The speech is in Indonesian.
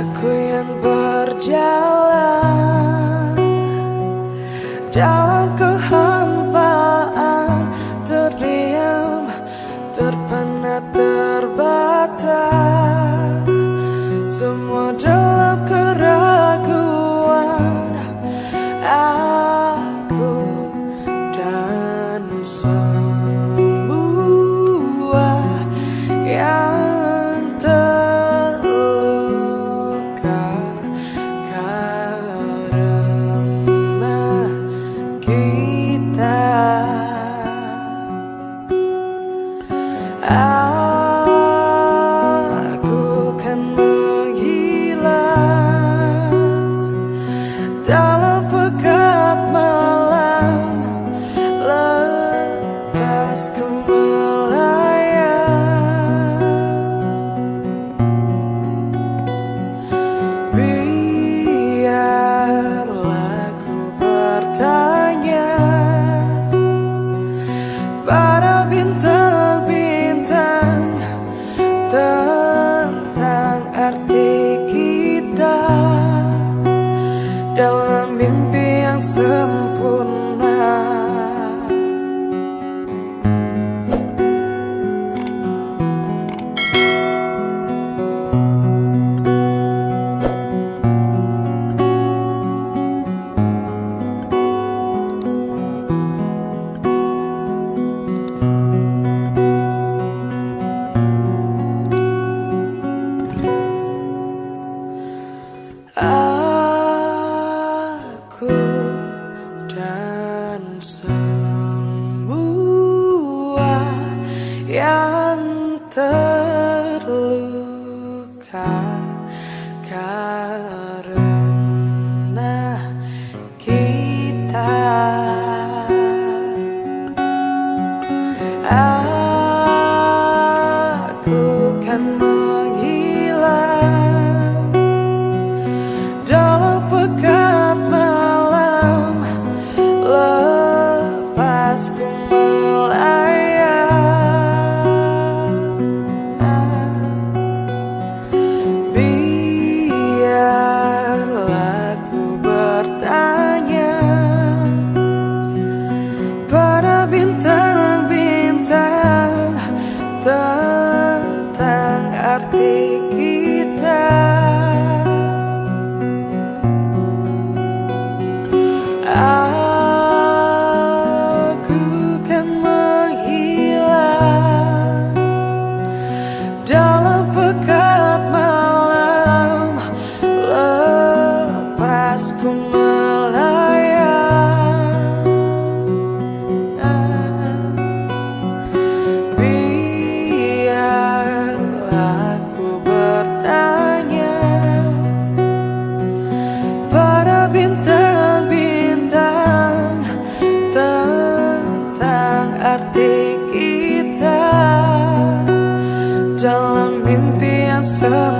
Aku yang berjalan Dalam kehampaan Terdiam, terpenat, terbata Semua para bintang-bintang tentang arti kita. Dalam terluka karena kita. Aku kan bertanya Para bintang-bintang Tentang arti kita. Dalam mimpi yang sama